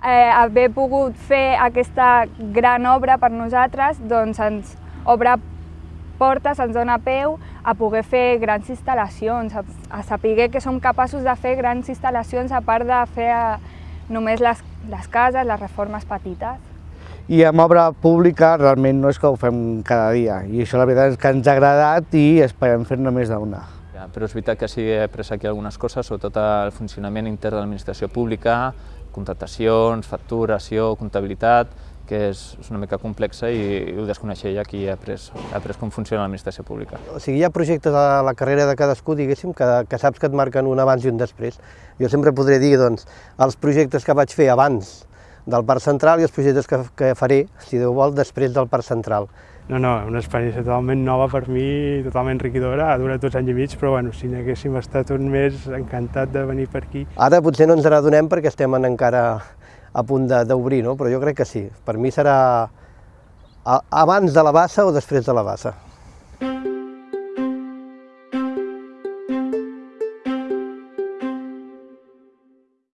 Eh, haver pogut fer aquesta gran obra per nosaltres doncs ens obre portes, ens dona peu a poder fer grans instal·lacions, a, a saber que som capaços de fer grans instal·lacions a part de fer eh, només les, les cases, les reformes petites. I amb obra pública realment no és que ho fem cada dia i això la veritat és que ens ha agradat i esperem fer-ne més d'una. Però és veritat que sí que he après aquí algunes coses, sobretot el funcionament intern de l'administració pública, contratacions, facturació, comptabilitat, que és, és una mica complexa i, i ho desconeixia aquí he après, he après com funciona l'administració pública. O sigui, hi ha projectes a la carrera de cadascú, diguéssim, que, que saps que et marquen un abans i un després. Jo sempre podré dir, doncs, els projectes que vaig fer abans del Parc Central i els projectes que, que faré, si Déu vol, després del Parc Central. No, no, una experiència totalment nova per mi, totalment enriquidora, ha durat dos anys i mig, però bueno, si n'haguéssim estat un mes, encantat de venir per aquí. Ara potser no ens n'adonem perquè estem en encara a punt d'obrir, no? però jo crec que sí. Per mi serà abans de la bassa o després de la bassa.